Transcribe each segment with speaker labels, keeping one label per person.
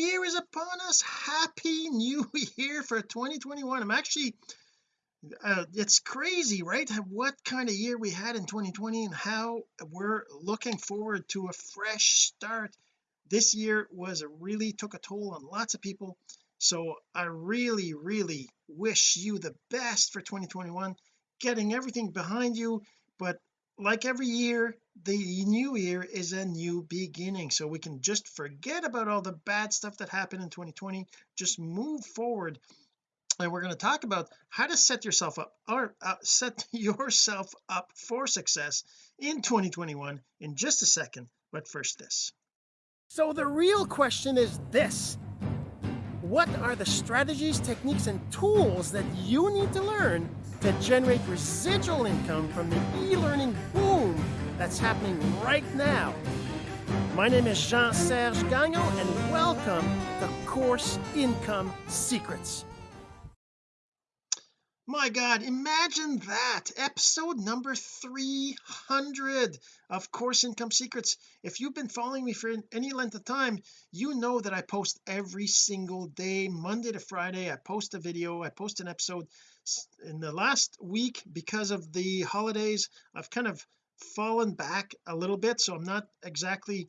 Speaker 1: year is upon us. Happy new year for 2021 I'm actually uh, it's crazy right? What kind of year we had in 2020 and how we're looking forward to a fresh start. This year was really took a toll on lots of people. So I really really wish you the best for 2021 getting everything behind you but like every year the new year is a new beginning. So we can just forget about all the bad stuff that happened in 2020 just move forward. And we're going to talk about how to set yourself up or uh, set yourself up for success in 2021 in just a second. But first this. So the real question is this what are the strategies techniques and tools that you need to learn to generate residual income from the e-learning boom that's happening right now? My name is Jean-Serge Gagnon and welcome to Course Income Secrets my god imagine that. Episode number 300 of course income secrets. If you've been following me for any length of time you know that I post every single day Monday to Friday. I post a video I post an episode. In the last week because of the holidays I've kind of fallen back a little bit so I'm not exactly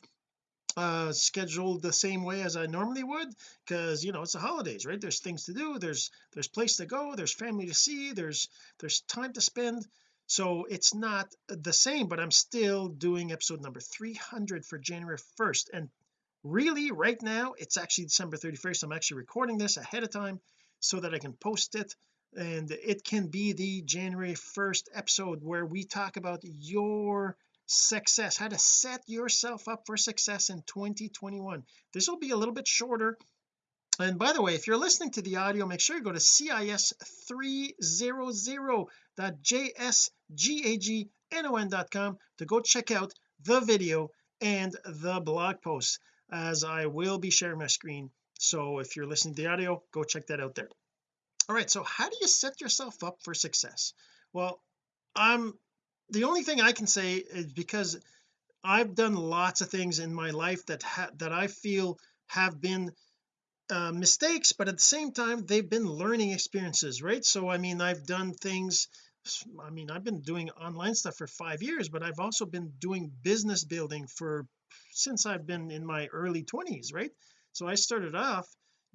Speaker 1: uh scheduled the same way as I normally would because you know it's the holidays right? There's things to do there's there's place to go there's family to see there's there's time to spend. So it's not the same but I'm still doing episode number 300 for January 1st and really right now it's actually December 31st I'm actually recording this ahead of time so that I can post it. And it can be the January 1st episode where we talk about your success how to set yourself up for success in 2021 this will be a little bit shorter. And by the way if you're listening to the audio make sure you go to cis300.jsgagnon.com to go check out the video and the blog post as I will be sharing my screen. So if you're listening to the audio go check that out there. All right so how do you set yourself up for success? Well I'm the only thing I can say is because I've done lots of things in my life that that I feel have been uh, mistakes but at the same time they've been learning experiences right? So I mean I've done things I mean I've been doing online stuff for five years but I've also been doing business building for since I've been in my early 20s right? So I started off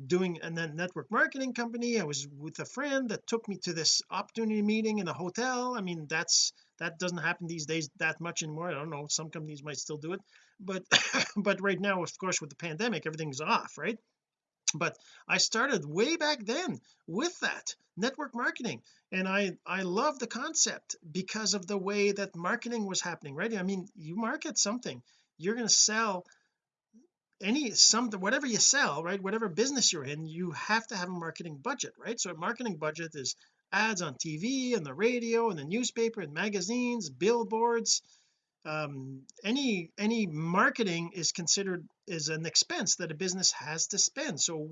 Speaker 1: doing a network marketing company. I was with a friend that took me to this opportunity meeting in a hotel. I mean that's that doesn't happen these days that much anymore. I don't know. Some companies might still do it. But but right now of course with the pandemic everything's off right? But I started way back then with that network marketing. And I I love the concept because of the way that marketing was happening right? I mean you market something you're going to sell any some whatever you sell right whatever business you're in you have to have a marketing budget right? So a marketing budget is ads on TV and the radio and the newspaper and magazines billboards. Um, any any marketing is considered is an expense that a business has to spend. So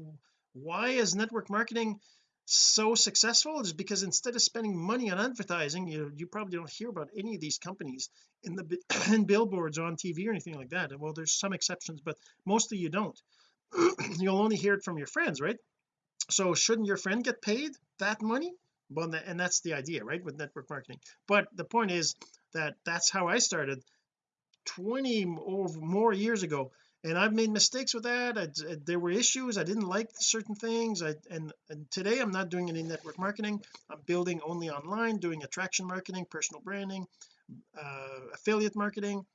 Speaker 1: why is network marketing so successful is because instead of spending money on advertising you you probably don't hear about any of these companies in the in billboards on TV or anything like that. Well there's some exceptions but mostly you don't. You'll only hear it from your friends right? So shouldn't your friend get paid that money? Well and that's the idea right with network marketing. But the point is that that's how I started. 20 or more years ago and I've made mistakes with that. I, there were issues. I didn't like certain things. I and, and today I'm not doing any network marketing. I'm building only online doing attraction marketing personal branding uh, affiliate marketing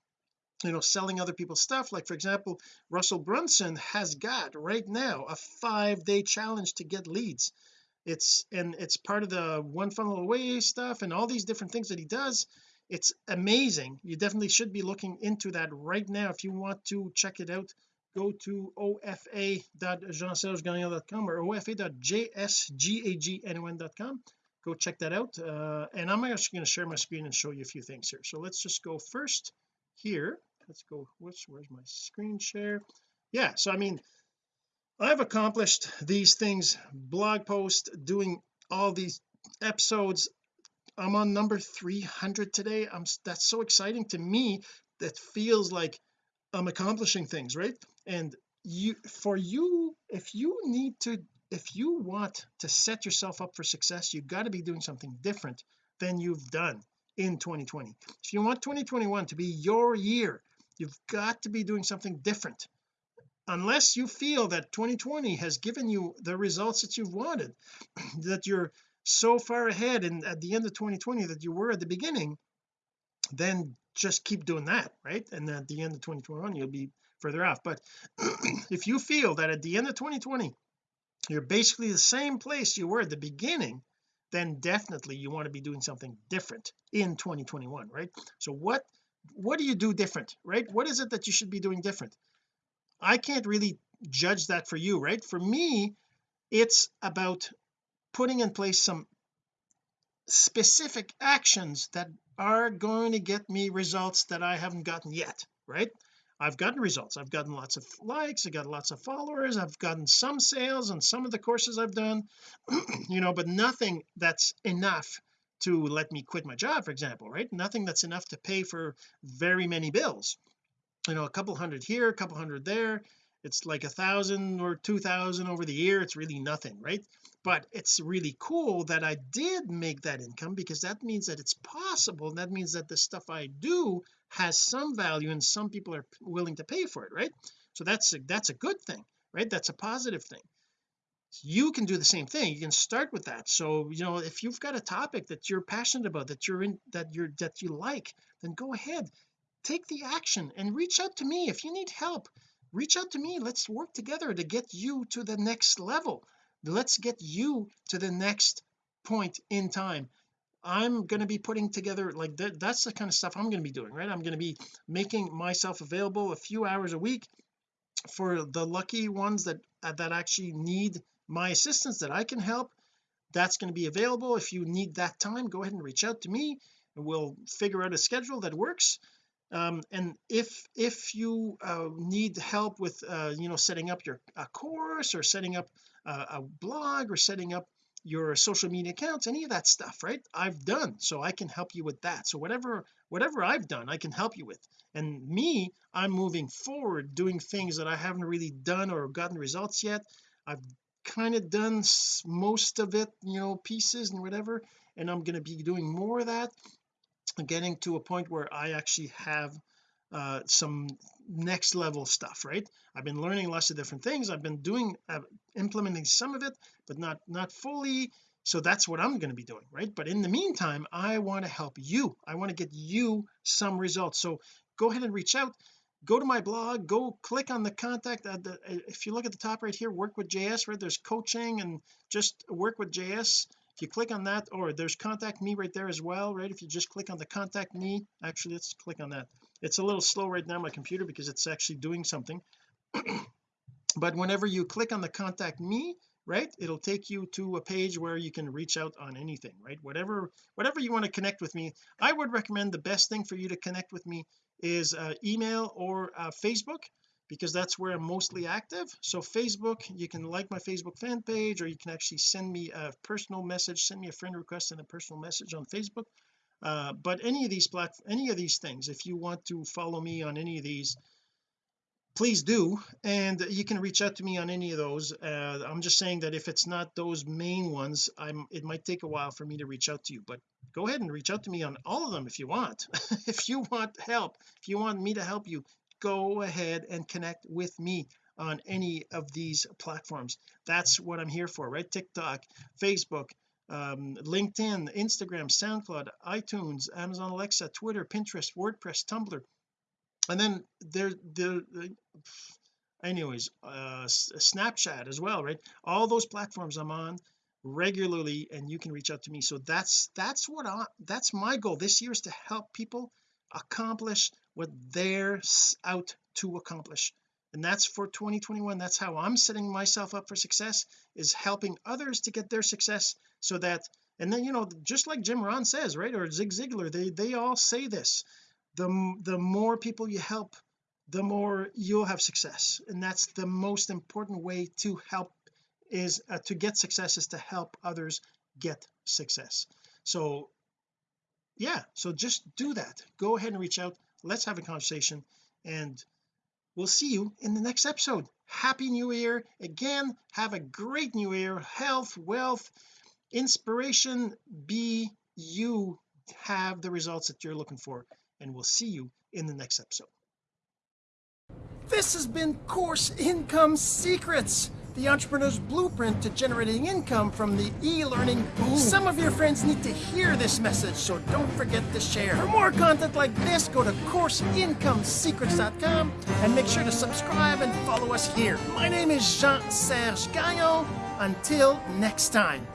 Speaker 1: you know selling other people's stuff. Like for example Russell Brunson has got right now a five day challenge to get leads. It's and it's part of the one funnel away stuff and all these different things that he does it's amazing. You definitely should be looking into that right now. If you want to check it out go to ofa.jeansergegagnon.com or ofa.jsgagnon.com go check that out. Uh, and I'm actually going to share my screen and show you a few things here. So let's just go first here. Let's go where's, where's my screen share? Yeah so I mean I've accomplished these things blog post doing all these episodes I'm on number 300 today. I'm that's so exciting to me that feels like I'm accomplishing things right? And you for you if you need to if you want to set yourself up for success you've got to be doing something different than you've done in 2020 if you want 2021 to be your year you've got to be doing something different. Unless you feel that 2020 has given you the results that you've wanted that you're so far ahead and at the end of 2020 that you were at the beginning then just keep doing that right? And at the end of 2021 you'll be further off. But if you feel that at the end of 2020 you're basically the same place you were at the beginning then definitely you want to be doing something different in 2021 right? So what what do you do different right? What is it that you should be doing different? I can't really judge that for you right? For me it's about putting in place some specific actions that are going to get me results that I haven't gotten yet right? I've gotten results. I've gotten lots of likes. I got lots of followers. I've gotten some sales on some of the courses I've done you know but nothing that's enough to let me quit my job for example right? Nothing that's enough to pay for very many bills. You know a couple hundred here a couple hundred there it's like a thousand or two thousand over the year it's really nothing right? But it's really cool that I did make that income because that means that it's possible that means that the stuff I do has some value and some people are willing to pay for it right? So that's a, that's a good thing right? That's a positive thing. You can do the same thing you can start with that. So you know if you've got a topic that you're passionate about that you're in that you're that you like then go ahead take the action and reach out to me if you need help reach out to me. Let's work together to get you to the next level. Let's get you to the next point in time. I'm going to be putting together like that that's the kind of stuff I'm going to be doing right? I'm going to be making myself available a few hours a week for the lucky ones that uh, that actually need my assistance that I can help. That's going to be available. If you need that time go ahead and reach out to me and we'll figure out a schedule that works um, and if if you uh, need help with uh, you know setting up your a course or setting up a blog or setting up your social media accounts any of that stuff right? I've done so I can help you with that. So whatever whatever I've done I can help you with. And me I'm moving forward doing things that I haven't really done or gotten results yet. I've kind of done most of it you know pieces and whatever and I'm going to be doing more of that getting to a point where I actually have uh, some next level stuff right? I've been learning lots of different things. I've been doing uh, implementing some of it but not not fully. So that's what I'm going to be doing right? But in the meantime I want to help you. I want to get you some results. So go ahead and reach out. Go to my blog. Go click on the contact the, if you look at the top right here work with JS right? There's coaching and just work with JS if you click on that or there's contact me right there as well right? If you just click on the contact me actually let's click on that. It's a little slow right now my computer because it's actually doing something. But whenever you click on the contact me right it'll take you to a page where you can reach out on anything right? Whatever whatever you want to connect with me I would recommend the best thing for you to connect with me is uh, email or uh, Facebook because that's where I'm mostly active. So Facebook you can like my Facebook fan page or you can actually send me a personal message send me a friend request and a personal message on Facebook. Uh, but any of these plat any of these things if you want to follow me on any of these please do. And you can reach out to me on any of those. Uh, I'm just saying that if it's not those main ones I'm it might take a while for me to reach out to you. But go ahead and reach out to me on all of them if you want. If you want help if you want me to help you go ahead and connect with me on any of these platforms. That's what I'm here for right? TikTok Facebook um, LinkedIn Instagram SoundCloud iTunes Amazon Alexa Twitter Pinterest WordPress Tumblr. And then there there anyways uh Snapchat as well right? All those platforms I'm on regularly and you can reach out to me. So that's that's what I that's my goal this year is to help people accomplish what they're out to accomplish. And that's for 2021 that's how I'm setting myself up for success is helping others to get their success so that and then you know just like Jim Rohn says right or Zig Ziglar they they all say this the the more people you help the more you'll have success. And that's the most important way to help is uh, to get success is to help others get success. So yeah so just do that. Go ahead and reach out let's have a conversation and we'll see you in the next episode. Happy new year again. Have a great new year. Health wealth inspiration. Be you. Have the results that you're looking for and we'll see you in the next episode. This has been course income secrets the entrepreneur's blueprint to generating income from the e-learning boom. Some of your friends need to hear this message, so don't forget to share. For more content like this, go to CourseIncomeSecrets.com and make sure to subscribe and follow us here. My name is Jean-Serge Gagnon. Until next time.